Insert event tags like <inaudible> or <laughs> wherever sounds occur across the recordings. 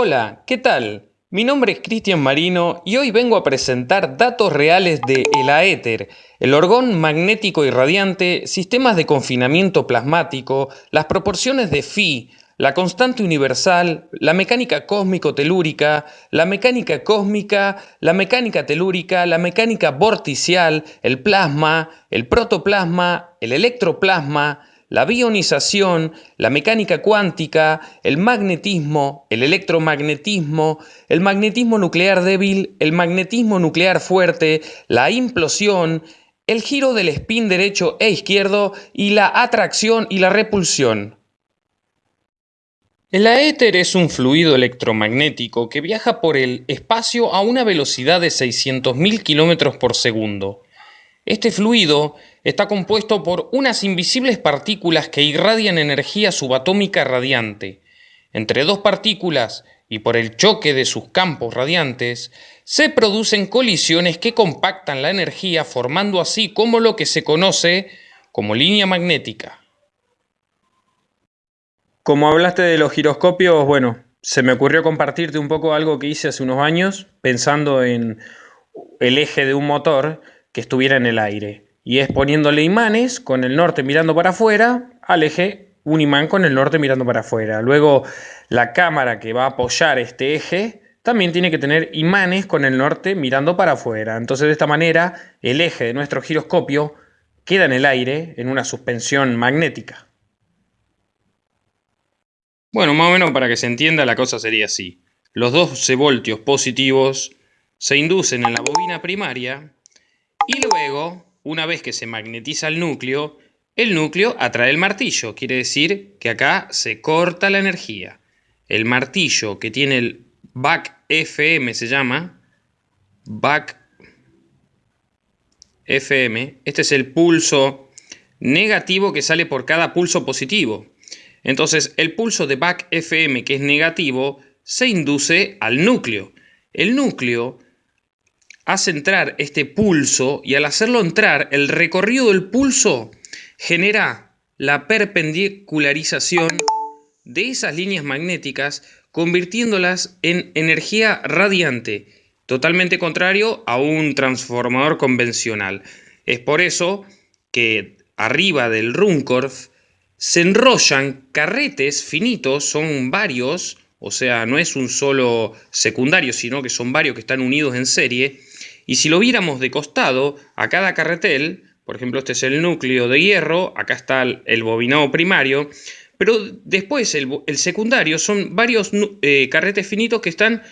Hola, ¿qué tal? Mi nombre es Cristian Marino y hoy vengo a presentar datos reales de el aéter, el orgón magnético irradiante, sistemas de confinamiento plasmático, las proporciones de Phi, la constante universal, la mecánica cósmico-telúrica, la mecánica cósmica, la mecánica telúrica, la mecánica vorticial, el plasma, el protoplasma, el electroplasma, la bionización, la mecánica cuántica, el magnetismo, el electromagnetismo, el magnetismo nuclear débil, el magnetismo nuclear fuerte, la implosión, el giro del spin derecho e izquierdo y la atracción y la repulsión. El aéter es un fluido electromagnético que viaja por el espacio a una velocidad de 600.000 km por segundo. Este fluido está compuesto por unas invisibles partículas que irradian energía subatómica radiante. Entre dos partículas y por el choque de sus campos radiantes, se producen colisiones que compactan la energía formando así como lo que se conoce como línea magnética. Como hablaste de los giroscopios, bueno, se me ocurrió compartirte un poco algo que hice hace unos años pensando en el eje de un motor que estuviera en el aire. Y es poniéndole imanes con el norte mirando para afuera al eje, un imán con el norte mirando para afuera. Luego la cámara que va a apoyar este eje también tiene que tener imanes con el norte mirando para afuera. Entonces de esta manera el eje de nuestro giroscopio queda en el aire en una suspensión magnética. Bueno, más o menos para que se entienda la cosa sería así. Los 12 voltios positivos se inducen en la bobina primaria y luego, una vez que se magnetiza el núcleo, el núcleo atrae el martillo. Quiere decir que acá se corta la energía. El martillo que tiene el back FM se llama back FM. Este es el pulso negativo que sale por cada pulso positivo. Entonces, el pulso de back FM que es negativo se induce al núcleo. El núcleo hace entrar este pulso y al hacerlo entrar, el recorrido del pulso genera la perpendicularización de esas líneas magnéticas convirtiéndolas en energía radiante, totalmente contrario a un transformador convencional. Es por eso que arriba del Runcorf se enrollan carretes finitos, son varios, o sea, no es un solo secundario, sino que son varios que están unidos en serie, y si lo viéramos de costado, a cada carretel, por ejemplo, este es el núcleo de hierro, acá está el bobinado primario, pero después el, secundario son varios eh, carretes finitos que están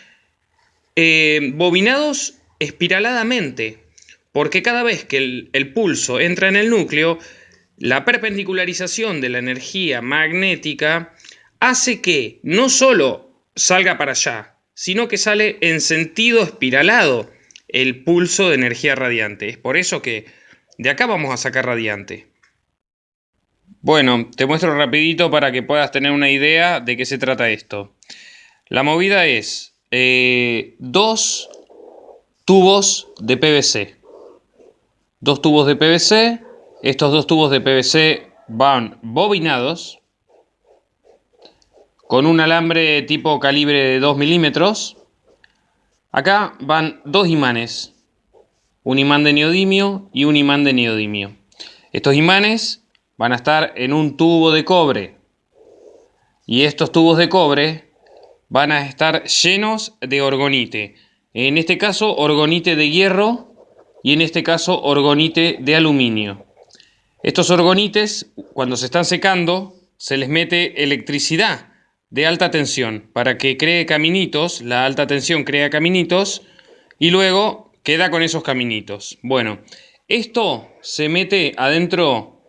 eh, bobinados espiraladamente, porque cada vez que el, el pulso entra en el núcleo, la perpendicularización de la energía magnética hace que no solo salga para allá, sino que sale en sentido espiralado el pulso de energía radiante. Es por eso que de acá vamos a sacar radiante. Bueno, te muestro rapidito para que puedas tener una idea de qué se trata esto. La movida es eh, dos tubos de PVC. Dos tubos de PVC. Estos dos tubos de PVC van bobinados con un alambre tipo calibre de 2 milímetros Acá van dos imanes, un imán de neodimio y un imán de neodimio. Estos imanes van a estar en un tubo de cobre y estos tubos de cobre van a estar llenos de orgonite. En este caso orgonite de hierro y en este caso orgonite de aluminio. Estos orgonites cuando se están secando se les mete electricidad de alta tensión para que cree caminitos, la alta tensión crea caminitos y luego queda con esos caminitos. Bueno, esto se mete adentro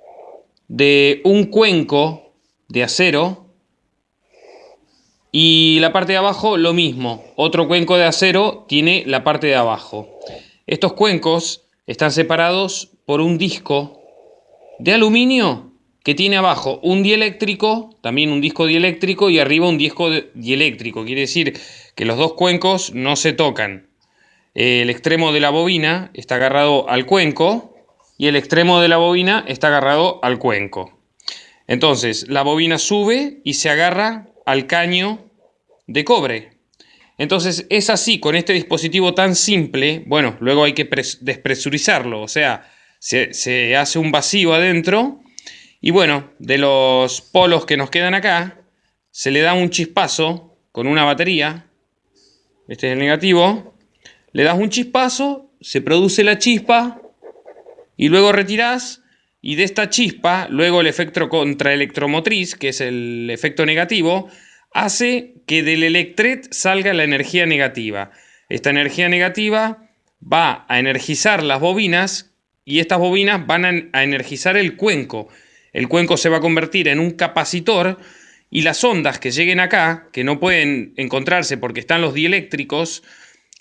de un cuenco de acero y la parte de abajo lo mismo, otro cuenco de acero tiene la parte de abajo. Estos cuencos están separados por un disco de aluminio que tiene abajo un dieléctrico, también un disco dieléctrico y arriba un disco dieléctrico. Quiere decir que los dos cuencos no se tocan. El extremo de la bobina está agarrado al cuenco y el extremo de la bobina está agarrado al cuenco. Entonces la bobina sube y se agarra al caño de cobre. Entonces es así, con este dispositivo tan simple, bueno, luego hay que despresurizarlo, o sea, se, se hace un vacío adentro y bueno, de los polos que nos quedan acá, se le da un chispazo con una batería, este es el negativo, le das un chispazo, se produce la chispa y luego retirás y de esta chispa, luego el efecto contraelectromotriz, que es el efecto negativo, hace que del electret salga la energía negativa. Esta energía negativa va a energizar las bobinas y estas bobinas van a energizar el cuenco. El cuenco se va a convertir en un capacitor y las ondas que lleguen acá, que no pueden encontrarse porque están los dieléctricos,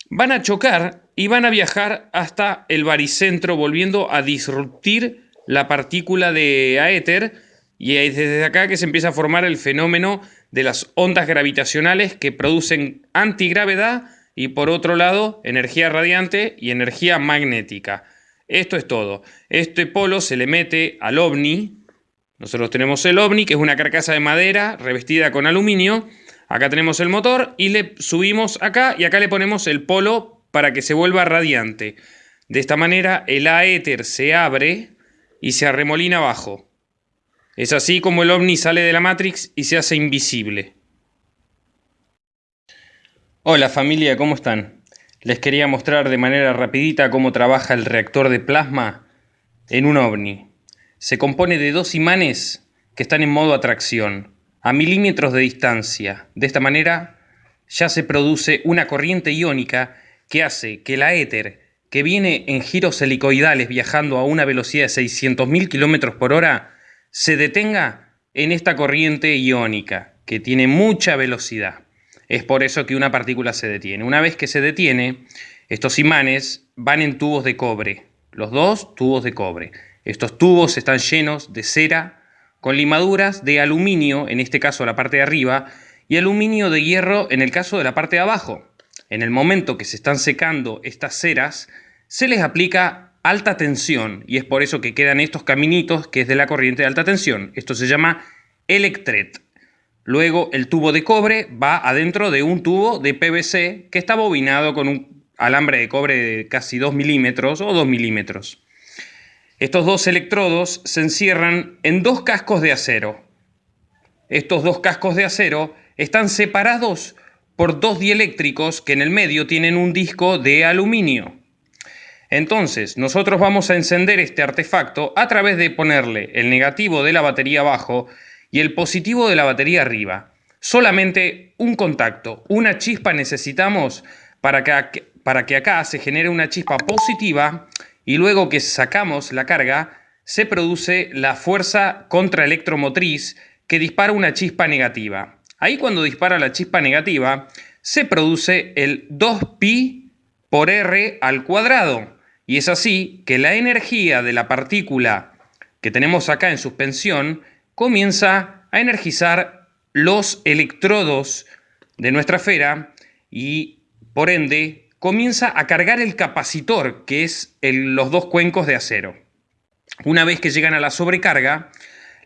van a chocar y van a viajar hasta el baricentro volviendo a disruptir la partícula de aéter y es desde acá que se empieza a formar el fenómeno de las ondas gravitacionales que producen antigravedad y por otro lado energía radiante y energía magnética. Esto es todo. Este polo se le mete al ovni. Nosotros tenemos el ovni, que es una carcasa de madera revestida con aluminio. Acá tenemos el motor y le subimos acá y acá le ponemos el polo para que se vuelva radiante. De esta manera el aéter se abre y se arremolina abajo. Es así como el ovni sale de la Matrix y se hace invisible. Hola familia, ¿cómo están? Les quería mostrar de manera rapidita cómo trabaja el reactor de plasma en un ovni. Se compone de dos imanes que están en modo atracción, a milímetros de distancia. De esta manera ya se produce una corriente iónica que hace que la éter que viene en giros helicoidales viajando a una velocidad de 600.000 km por hora, se detenga en esta corriente iónica, que tiene mucha velocidad. Es por eso que una partícula se detiene. Una vez que se detiene, estos imanes van en tubos de cobre, los dos tubos de cobre. Estos tubos están llenos de cera con limaduras de aluminio, en este caso la parte de arriba, y aluminio de hierro en el caso de la parte de abajo en el momento que se están secando estas ceras, se les aplica alta tensión y es por eso que quedan estos caminitos que es de la corriente de alta tensión. Esto se llama electret. Luego el tubo de cobre va adentro de un tubo de PVC que está bobinado con un alambre de cobre de casi 2 milímetros o 2 milímetros. Estos dos electrodos se encierran en dos cascos de acero. Estos dos cascos de acero están separados por dos dieléctricos que en el medio tienen un disco de aluminio. Entonces, nosotros vamos a encender este artefacto a través de ponerle el negativo de la batería abajo y el positivo de la batería arriba. Solamente un contacto, una chispa necesitamos para que, para que acá se genere una chispa positiva y luego que sacamos la carga, se produce la fuerza contraelectromotriz que dispara una chispa negativa. Ahí cuando dispara la chispa negativa, se produce el 2pi por r al cuadrado. Y es así que la energía de la partícula que tenemos acá en suspensión comienza a energizar los electrodos de nuestra esfera y por ende comienza a cargar el capacitor, que es los dos cuencos de acero. Una vez que llegan a la sobrecarga,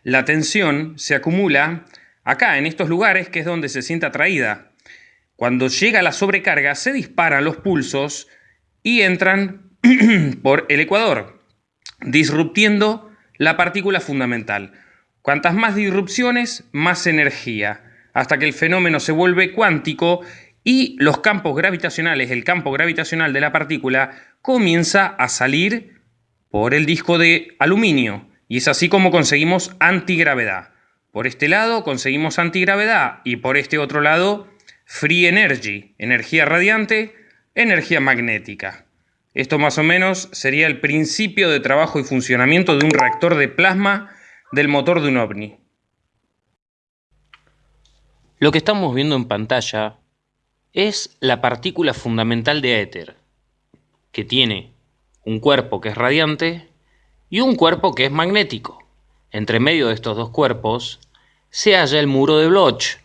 la tensión se acumula acá, en estos lugares, que es donde se siente atraída. Cuando llega la sobrecarga, se disparan los pulsos y entran <clears throat> por el ecuador, disruptiendo la partícula fundamental. Cuantas más disrupciones, más energía, hasta que el fenómeno se vuelve cuántico y los campos gravitacionales, el campo gravitacional de la partícula, comienza a salir por el disco de aluminio. Y es así como conseguimos antigravedad. Por este lado conseguimos antigravedad y por este otro lado free energy, energía radiante, energía magnética. Esto más o menos sería el principio de trabajo y funcionamiento de un reactor de plasma del motor de un ovni. Lo que estamos viendo en pantalla es la partícula fundamental de éter, que tiene un cuerpo que es radiante y un cuerpo que es magnético. Entre medio de estos dos cuerpos se halla el muro de Bloch,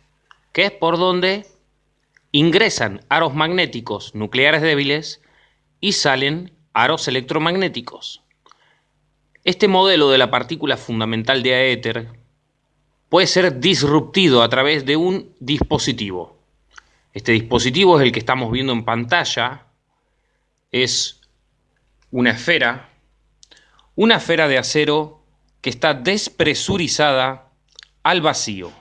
que es por donde ingresan aros magnéticos nucleares débiles y salen aros electromagnéticos. Este modelo de la partícula fundamental de aéter puede ser disruptido a través de un dispositivo. Este dispositivo es el que estamos viendo en pantalla. Es una esfera, una esfera de acero que está despresurizada al vacío.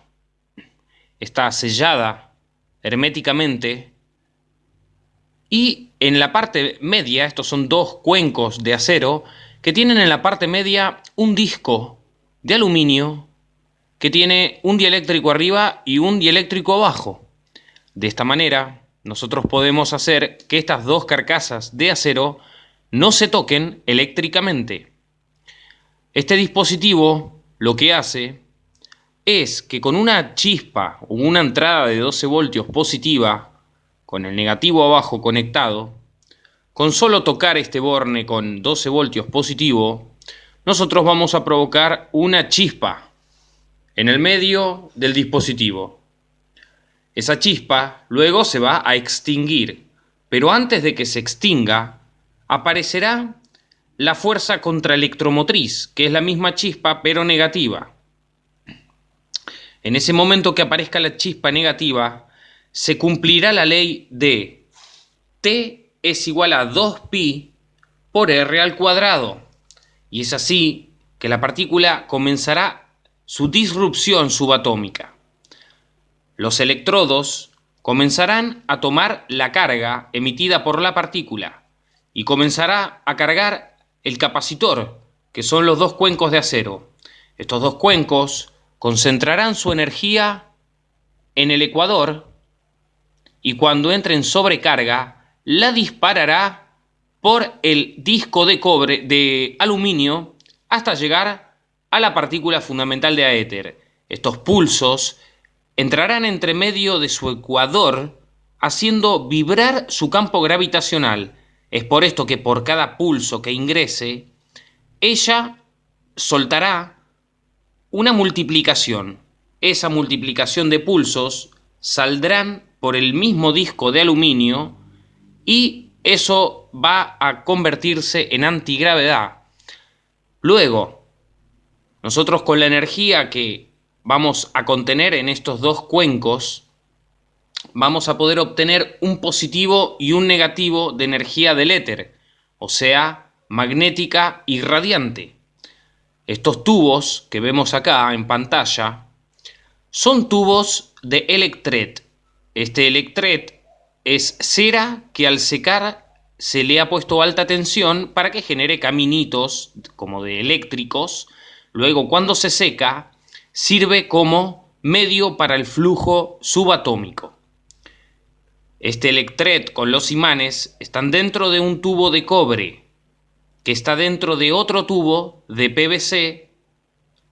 Está sellada herméticamente y en la parte media, estos son dos cuencos de acero, que tienen en la parte media un disco de aluminio que tiene un dieléctrico arriba y un dieléctrico abajo. De esta manera, nosotros podemos hacer que estas dos carcasas de acero no se toquen eléctricamente. Este dispositivo lo que hace es que con una chispa o una entrada de 12 voltios positiva, con el negativo abajo conectado, con solo tocar este borne con 12 voltios positivo, nosotros vamos a provocar una chispa en el medio del dispositivo. Esa chispa luego se va a extinguir, pero antes de que se extinga, aparecerá la fuerza contraelectromotriz, que es la misma chispa pero negativa. En ese momento que aparezca la chispa negativa, se cumplirá la ley de T es igual a 2pi por r al cuadrado. Y es así que la partícula comenzará su disrupción subatómica. Los electrodos comenzarán a tomar la carga emitida por la partícula y comenzará a cargar el capacitor, que son los dos cuencos de acero. Estos dos cuencos concentrarán su energía en el ecuador y cuando entre en sobrecarga la disparará por el disco de cobre de aluminio hasta llegar a la partícula fundamental de aéter. Estos pulsos entrarán entre medio de su ecuador haciendo vibrar su campo gravitacional. Es por esto que por cada pulso que ingrese, ella soltará una multiplicación. Esa multiplicación de pulsos saldrán por el mismo disco de aluminio y eso va a convertirse en antigravedad. Luego, nosotros con la energía que vamos a contener en estos dos cuencos, vamos a poder obtener un positivo y un negativo de energía del éter, o sea, magnética y radiante. Estos tubos que vemos acá en pantalla son tubos de electret. Este electret es cera que al secar se le ha puesto alta tensión para que genere caminitos como de eléctricos. Luego cuando se seca sirve como medio para el flujo subatómico. Este electret con los imanes están dentro de un tubo de cobre que está dentro de otro tubo de PVC,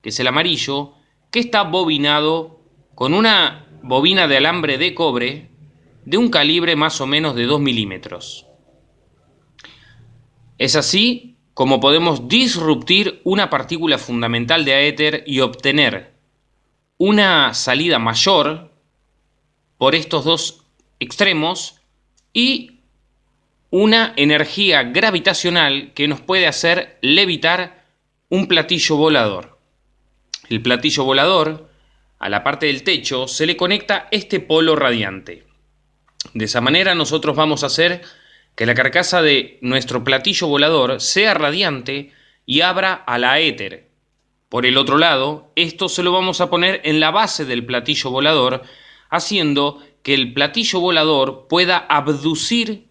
que es el amarillo, que está bobinado con una bobina de alambre de cobre de un calibre más o menos de 2 milímetros. Es así como podemos disruptir una partícula fundamental de aéter y obtener una salida mayor por estos dos extremos y una energía gravitacional que nos puede hacer levitar un platillo volador. El platillo volador, a la parte del techo, se le conecta este polo radiante. De esa manera nosotros vamos a hacer que la carcasa de nuestro platillo volador sea radiante y abra a la éter. Por el otro lado, esto se lo vamos a poner en la base del platillo volador, haciendo que el platillo volador pueda abducir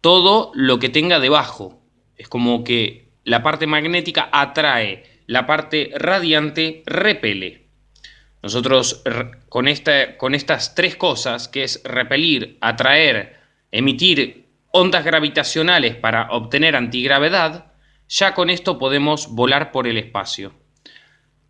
todo lo que tenga debajo. Es como que la parte magnética atrae, la parte radiante repele. Nosotros con, con estas tres cosas, que es repelir, atraer, emitir ondas gravitacionales para obtener antigravedad, ya con esto podemos volar por el espacio.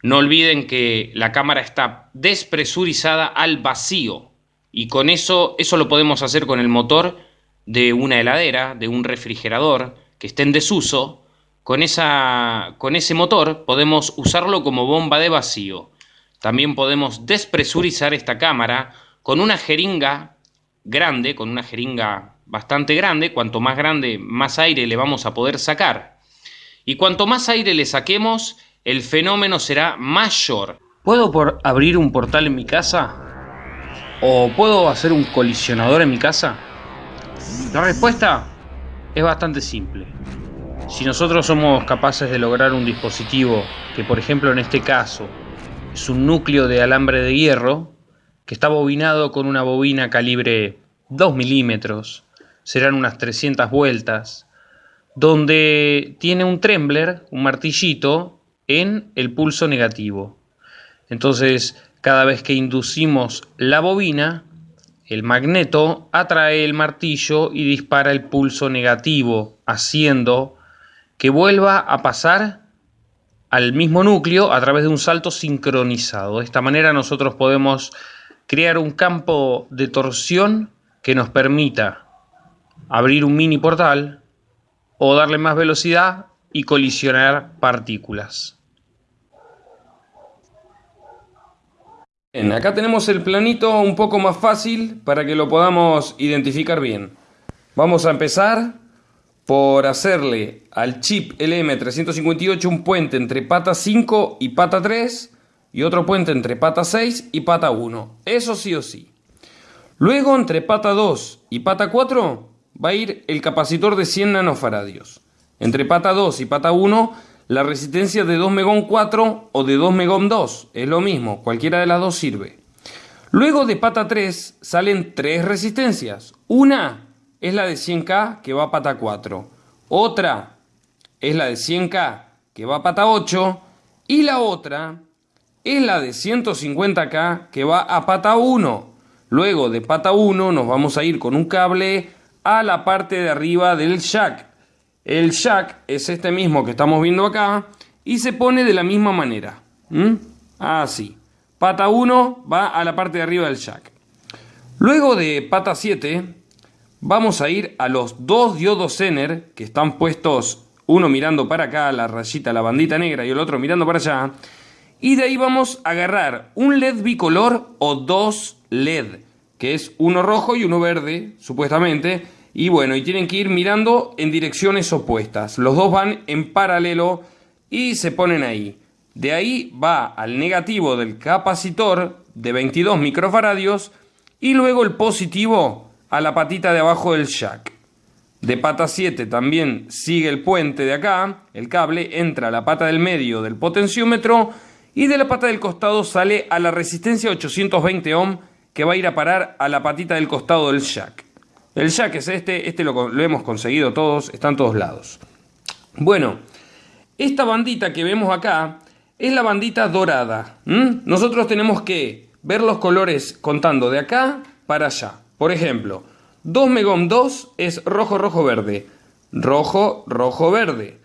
No olviden que la cámara está despresurizada al vacío y con eso, eso lo podemos hacer con el motor de una heladera, de un refrigerador que esté en desuso. Con, esa, con ese motor podemos usarlo como bomba de vacío. También podemos despresurizar esta cámara con una jeringa grande, con una jeringa bastante grande, cuanto más grande, más aire le vamos a poder sacar. Y cuanto más aire le saquemos, el fenómeno será mayor. ¿Puedo abrir un portal en mi casa? ¿O puedo hacer un colisionador en mi casa? La respuesta es bastante simple. Si nosotros somos capaces de lograr un dispositivo que, por ejemplo, en este caso, es un núcleo de alambre de hierro, que está bobinado con una bobina calibre 2 milímetros, serán unas 300 vueltas, donde tiene un trembler, un martillito, en el pulso negativo. Entonces, cada vez que inducimos la bobina, el magneto atrae el martillo y dispara el pulso negativo, haciendo que vuelva a pasar al mismo núcleo a través de un salto sincronizado. De esta manera nosotros podemos crear un campo de torsión que nos permita abrir un mini portal o darle más velocidad y colisionar partículas. Bien, acá tenemos el planito un poco más fácil para que lo podamos identificar bien. Vamos a empezar por hacerle al chip LM358 un puente entre pata 5 y pata 3 y otro puente entre pata 6 y pata 1. Eso sí o sí. Luego entre pata 2 y pata 4 va a ir el capacitor de 100 nanofaradios. Entre pata 2 y pata 1 la resistencia de 2 megón 4 o de 2 megón 2. Es lo mismo, cualquiera de las dos sirve. Luego de pata 3 salen tres resistencias. Una es la de 100K que va a pata 4. Otra es la de 100K que va a pata 8. Y la otra es la de 150K que va a pata 1. Luego de pata 1 nos vamos a ir con un cable a la parte de arriba del jack. El jack es este mismo que estamos viendo acá y se pone de la misma manera. Así. Pata 1 va a la parte de arriba del jack. Luego de pata 7 vamos a ir a los dos diodos Zener que están puestos uno mirando para acá, la rayita, la bandita negra y el otro mirando para allá. Y de ahí vamos a agarrar un LED bicolor o dos LED que es uno rojo y uno verde, supuestamente, y bueno, y tienen que ir mirando en direcciones opuestas. Los dos van en paralelo y se ponen ahí. De ahí va al negativo del capacitor de 22 microfaradios y luego el positivo a la patita de abajo del jack. De pata 7 también sigue el puente de acá, el cable entra a la pata del medio del potenciómetro y de la pata del costado sale a la resistencia 820 ohm que va a ir a parar a la patita del costado del jack. El jack es este, este lo, hemos conseguido todos, está en todos lados. Bueno, esta bandita que vemos acá es la bandita dorada. Nosotros tenemos que ver los colores contando de acá para allá. Por ejemplo, 2 megom 2 es rojo, rojo, verde. Rojo, rojo, verde.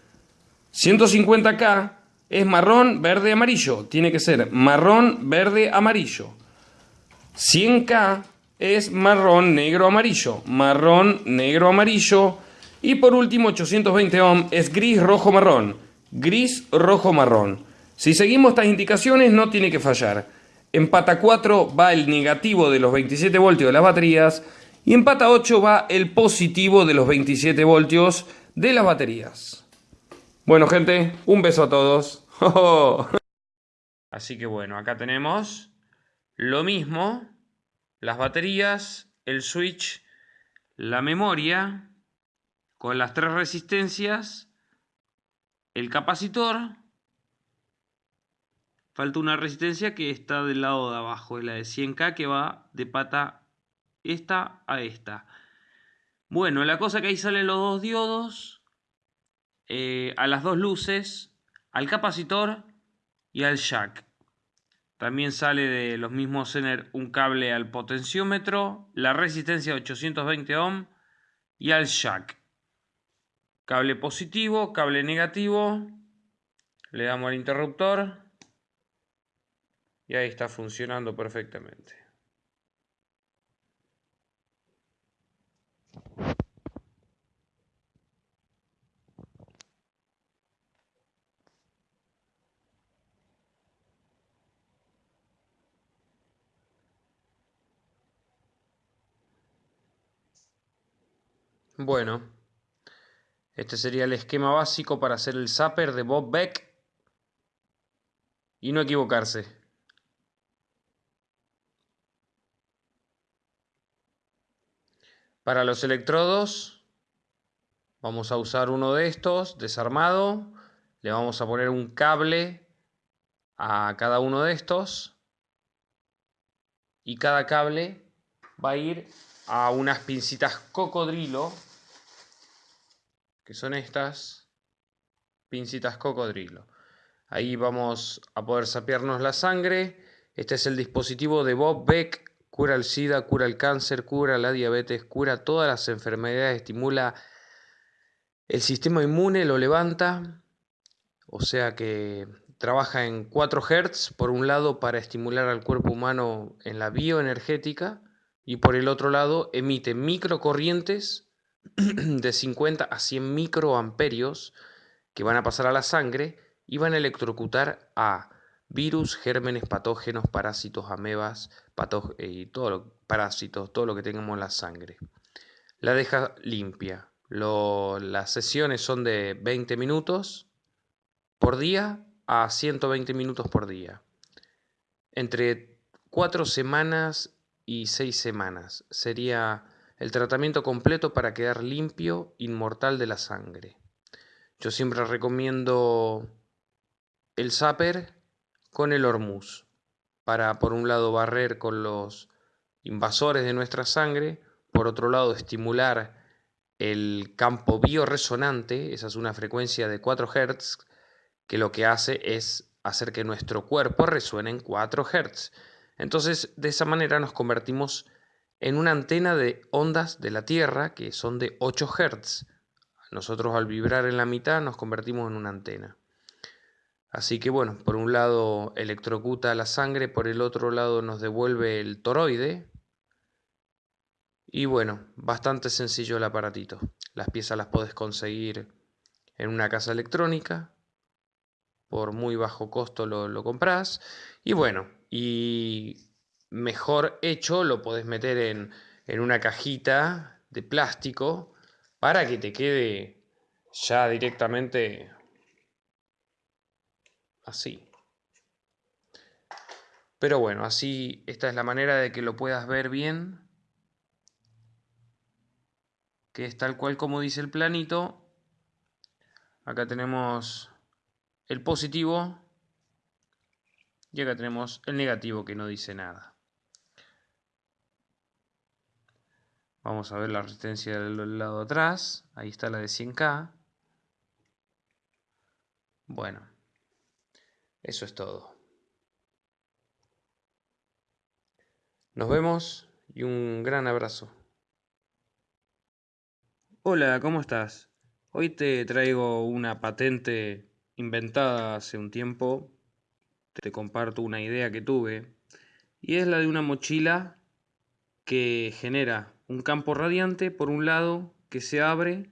150K es marrón, verde, amarillo. Tiene que ser marrón, verde, amarillo. 100K es marrón, negro, amarillo. Marrón, negro, amarillo. Y por último, 820 ohm es gris, rojo, marrón. Gris, rojo, marrón. Si seguimos estas indicaciones no tiene que fallar. En pata 4 va el negativo de los 27 voltios de las baterías y en pata 8 va el positivo de los 27 voltios de las baterías. Bueno gente, un beso a todos. <laughs> Así que bueno, acá tenemos lo mismo, las baterías, el switch, la memoria, con las tres resistencias, el capacitor. Falta una resistencia que está del lado de abajo, es la de 100K que va de pata esta a esta. Bueno, la cosa que ahí salen los dos diodos, eh, a las dos luces, al capacitor y al jack. También sale de los mismos Zener un cable al potenciómetro, la resistencia de 820 ohm y al jack. Cable positivo, cable negativo. Le damos al interruptor. Y ahí está funcionando perfectamente. Bueno, este sería el esquema básico para hacer el zapper de Bob Beck y no equivocarse. Para los electrodos vamos a usar uno de estos desarmado. Le vamos a poner un cable a cada uno de estos. Y cada cable va a ir a unas pincitas cocodrilo. Que son estas pincitas cocodrilo. Ahí vamos a poder sapearnos la sangre. Este es el dispositivo de Bob Beck cura el SIDA, cura el cáncer, cura la diabetes, cura todas las enfermedades, estimula el sistema inmune, lo levanta, o sea que trabaja en 4 Hz, por un lado para estimular al cuerpo humano en la bioenergética y por el otro lado emite microcorrientes <clears throat> de 50 a 100 microamperios que van a pasar a la sangre y van a electrocutar a virus, gérmenes, patógenos, parásitos, amebas, eh, y todo lo, parásitos, todo lo que tengamos en la sangre. La deja limpia. las sesiones son de 20 minutos por día a 120 minutos por día. Entre 4 semanas y 6 semanas sería el tratamiento completo para quedar limpio, inmortal de la sangre. Yo siempre recomiendo el Zapper con el Hormuz, para por un lado barrer con los invasores de nuestra sangre, por otro lado estimular el campo bioresonante, esa es una frecuencia de 4 Hz, que lo que hace es hacer que nuestro cuerpo resuene en 4 Hz. Entonces, de esa manera nos convertimos en una antena de ondas de la Tierra que son de 8 Hz. Nosotros al vibrar en la mitad nos convertimos en una antena. Así que bueno, por un lado electrocuta la sangre, por el otro lado nos devuelve el toroide. Y bueno, bastante sencillo el aparatito. Las piezas las puedes conseguir en una casa electrónica. Por muy bajo costo lo, lo compras. Y bueno, y mejor hecho lo podés meter en, en una cajita de plástico para que te quede ya directamente así. Pero bueno, así esta es la manera de que lo puedas ver bien. Que es tal cual como dice el planito. Acá tenemos el positivo. Y acá tenemos el negativo que no dice nada. Vamos a ver la resistencia del lado de atrás. Ahí está la de 100K. Bueno. Eso es todo. Nos vemos y un gran abrazo. Hola, ¿cómo estás? Hoy te traigo una patente inventada hace un tiempo. Te comparto una idea que tuve. Y es la de una mochila que genera un campo radiante por un lado que se abre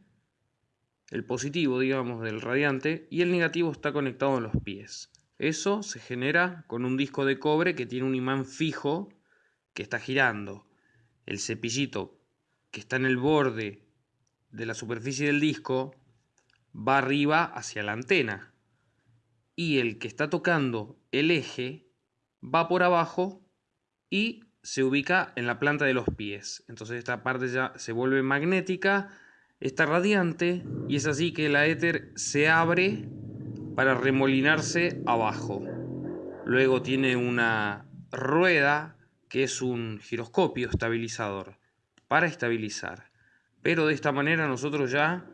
el positivo, digamos, del radiante y el negativo está conectado en los pies. Eso se genera con un disco de cobre que tiene un imán fijo que está girando. El cepillito que está en el borde de la superficie del disco va arriba hacia la antena. Y el que está tocando el eje va por abajo y se ubica en la planta de los pies. Entonces esta parte ya se vuelve magnética, está radiante y es así que la éter se abre para remolinarse abajo. Luego tiene una rueda que es un giroscopio estabilizador para estabilizar. Pero de esta manera nosotros ya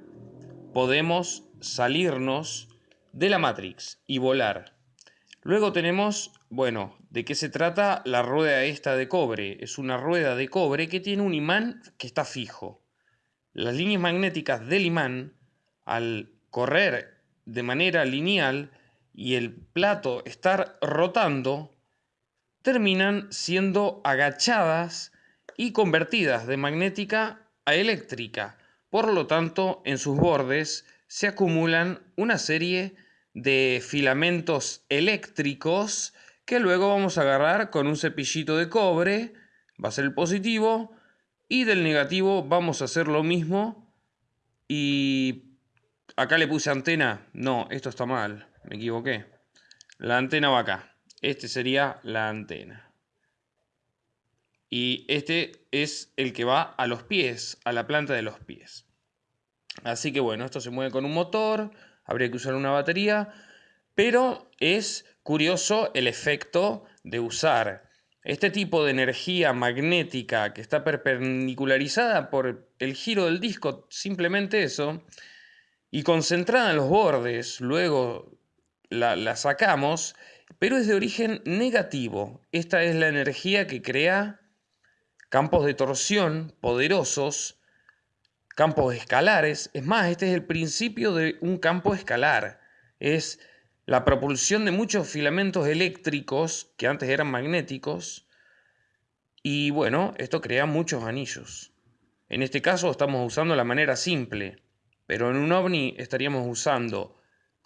podemos salirnos de la Matrix y volar. Luego tenemos, bueno, ¿de qué se trata la rueda esta de cobre? Es una rueda de cobre que tiene un imán que está fijo. Las líneas magnéticas del imán, al correr de manera lineal y el plato estar rotando, terminan siendo agachadas y convertidas de magnética a eléctrica. Por lo tanto, en sus bordes se acumulan una serie de filamentos eléctricos que luego vamos a agarrar con un cepillito de cobre, va a ser el positivo, y del negativo vamos a hacer lo mismo y Acá le puse antena. No, esto está mal. Me equivoqué. La antena va acá. Este sería la antena. y este es el que va a los pies, a la planta de los pies. Así que bueno, esto se mueve con un motor, habría que usar una batería, pero es curioso el efecto de usar este tipo de energía magnética que está perpendicularizada por el giro del disco, simplemente eso, y concentrada en los bordes, luego la, sacamos, pero es de origen negativo. Esta es la energía que crea campos de torsión poderosos, campos escalares. Es más, este es el principio de un campo escalar. Es la propulsión de muchos filamentos eléctricos que antes eran magnéticos y bueno, esto crea muchos anillos. En este caso estamos usando la manera simple, pero en un ovni estaríamos usando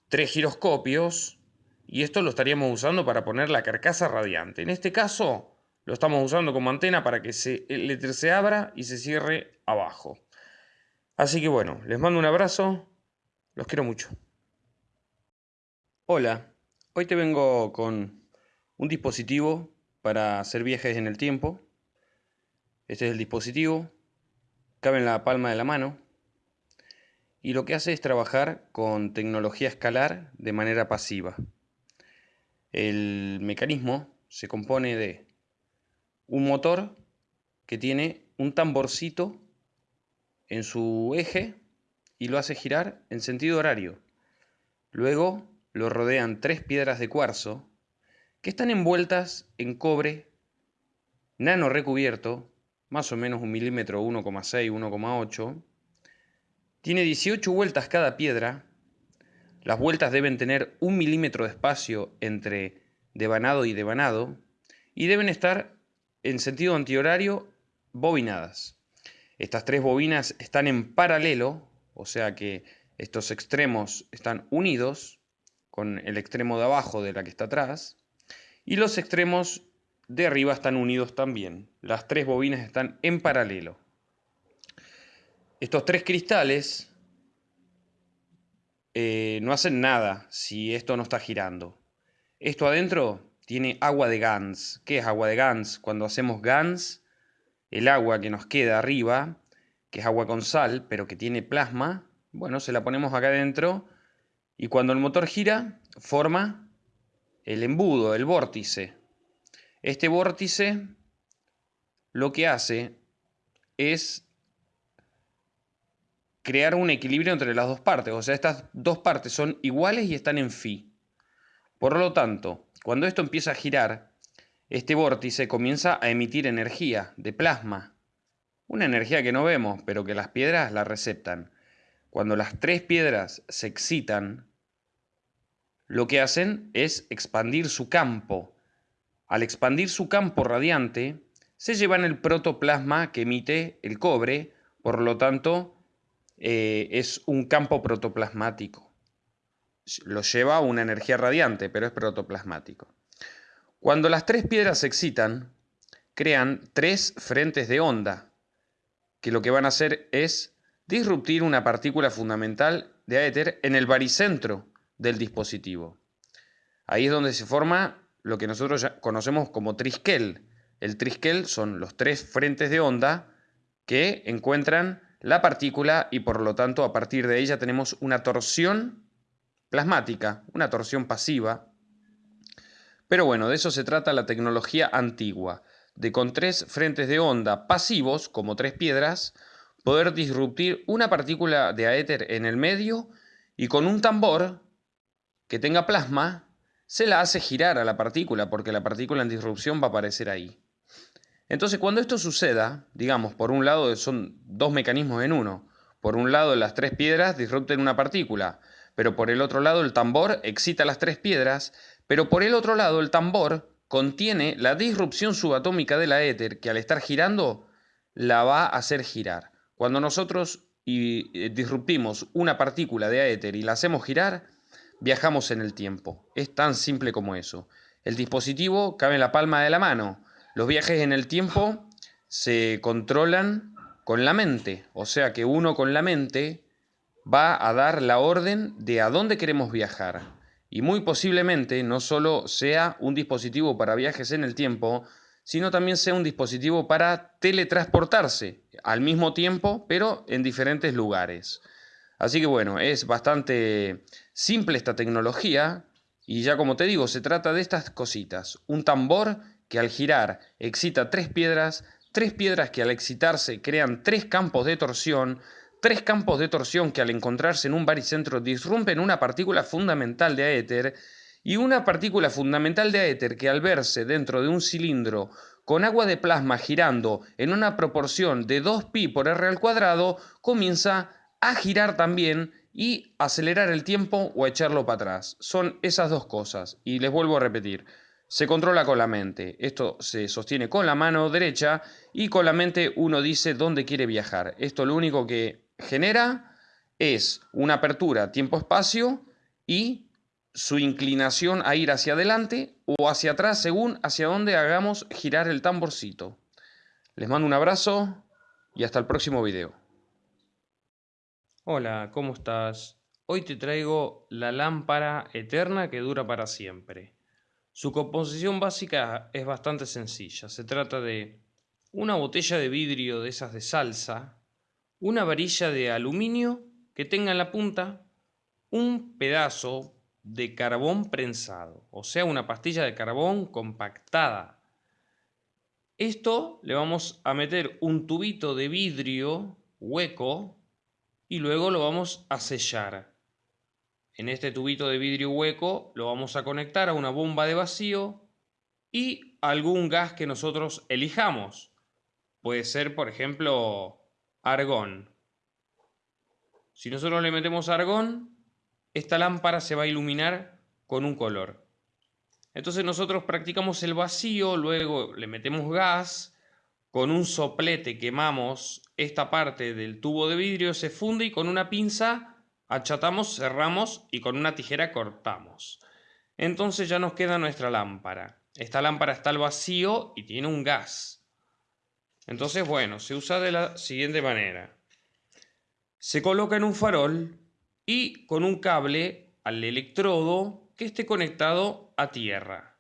tres giroscopios y esto lo estaríamos usando para poner la carcasa radiante. En este caso lo estamos usando como antena para que se, el éter se abra y se cierre abajo. Así que bueno, les mando un abrazo, los quiero mucho. Hola, hoy te vengo con un dispositivo para hacer viajes en el tiempo. Este es el dispositivo, cabe en la palma de la mano y lo que hace es trabajar con tecnología escalar de manera pasiva. El mecanismo se compone de un motor que tiene un tamborcito en su eje y lo hace girar en sentido horario. Luego lo rodean tres piedras de cuarzo que están envueltas en cobre nano recubierto, más o menos un milímetro 1,6, 1,8. Tiene 18 vueltas cada piedra. Las vueltas deben tener un milímetro de espacio entre devanado y devanado y deben estar en sentido antihorario bobinadas. Estas tres bobinas están en paralelo, o sea que estos extremos están unidos con el extremo de abajo de la que está atrás, y los extremos de arriba están unidos también. Las tres bobinas están en paralelo. Estos tres cristales eh, no hacen nada si esto no está girando. Esto adentro tiene agua de Gans. ¿Qué es agua de Gans? Cuando hacemos Gans, el agua que nos queda arriba, que es agua con sal, pero que tiene plasma, bueno, se la ponemos acá adentro y cuando el motor gira, forma el embudo, el vórtice. Este vórtice lo que hace es crear un equilibrio entre las dos partes. O sea, estas dos partes son iguales y están en phi. Por lo tanto, cuando esto empieza a girar, este vórtice comienza a emitir energía de plasma. Una energía que no vemos, pero que las piedras la receptan. Cuando las tres piedras se excitan, lo que hacen es expandir su campo. Al expandir su campo radiante, se llevan el protoplasma que emite el cobre, por lo tanto, eh, es un campo protoplasmático. Lo lleva una energía radiante, pero es protoplasmático. Cuando las tres piedras se excitan, crean tres frentes de onda, que lo que van a hacer es disruptir una partícula fundamental de éter en el baricentro del dispositivo. Ahí es donde se forma lo que nosotros ya conocemos como triskel. El triskel son los tres frentes de onda que encuentran la partícula y por lo tanto a partir de ella tenemos una torsión plasmática, una torsión pasiva. Pero bueno, de eso se trata la tecnología antigua, de con tres frentes de onda pasivos, como tres piedras, poder disruptir una partícula de aéter en el medio y con un tambor que tenga plasma se la hace girar a la partícula porque la partícula en disrupción va a aparecer ahí. Entonces cuando esto suceda, digamos, por un lado son dos mecanismos en uno. Por un lado las tres piedras disrupten una partícula, pero por el otro lado el tambor excita las tres piedras, pero por el otro lado el tambor contiene la disrupción subatómica de la éter que al estar girando la va a hacer girar. Cuando nosotros eh, disruptimos una partícula de éter y la hacemos girar, viajamos en el tiempo. Es tan simple como eso. El dispositivo cabe en la palma de la mano. Los viajes en el tiempo se controlan con la mente. O sea que uno con la mente va a dar la orden de a dónde queremos viajar. Y muy posiblemente no solo sea un dispositivo para viajes en el tiempo, sino también sea un dispositivo para teletransportarse al mismo tiempo, pero en diferentes lugares. Así que bueno, es bastante simple esta tecnología y ya como te digo, se trata de estas cositas. Un tambor que al girar excita tres piedras, tres piedras que al excitarse crean tres campos de torsión, tres campos de torsión que al encontrarse en un baricentro disrumpen una partícula fundamental de éter y una partícula fundamental de éter que al verse dentro de un cilindro con agua de plasma girando en una proporción de 2pi por r al cuadrado, comienza a girar también y acelerar el tiempo o echarlo para atrás. Son esas dos cosas. Y les vuelvo a repetir, se controla con la mente. Esto se sostiene con la mano derecha y con la mente uno dice dónde quiere viajar. Esto lo único que genera es una apertura tiempo-espacio y su inclinación a ir hacia adelante o hacia atrás según hacia dónde hagamos girar el tamborcito. Les mando un abrazo y hasta el próximo video. Hola, ¿cómo estás? Hoy te traigo la lámpara eterna que dura para siempre. Su composición básica es bastante sencilla. Se trata de una botella de vidrio de esas de salsa, una varilla de aluminio que tenga en la punta un pedazo de carbón prensado, o sea, una pastilla de carbón compactada. Esto le vamos a meter un tubito de vidrio hueco y luego lo vamos a sellar. En este tubito de vidrio hueco lo vamos a conectar a una bomba de vacío y algún gas que nosotros elijamos. Puede ser, por ejemplo, argón. Si nosotros le metemos argón, esta lámpara se va a iluminar con un color. Entonces nosotros practicamos el vacío, luego le metemos gas, con un soplete quemamos esta parte del tubo de vidrio, se funde y con una pinza achatamos, cerramos y con una tijera cortamos. Entonces ya nos queda nuestra lámpara. Esta lámpara está al vacío y tiene un gas. Entonces, bueno, se usa de la siguiente manera. Se coloca en un farol y con un cable al electrodo que esté conectado a tierra.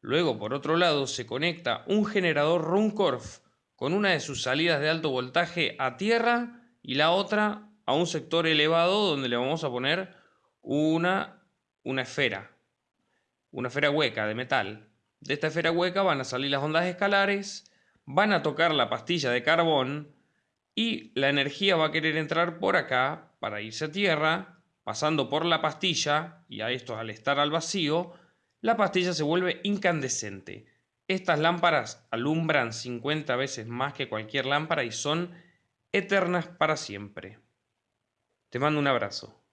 Luego, por otro lado, se conecta un generador Runcorf con una de sus salidas de alto voltaje a tierra y la otra a un sector elevado donde le vamos a poner una, una esfera, una esfera hueca de metal. De esta esfera hueca van a salir las ondas escalares, van a tocar la pastilla de carbón y la energía va a querer entrar por acá para irse a tierra, pasando por la pastilla, y a esto al estar al vacío, la pastilla se vuelve incandescente. Estas lámparas alumbran 50 veces más que cualquier lámpara y son eternas para siempre. Te mando un abrazo.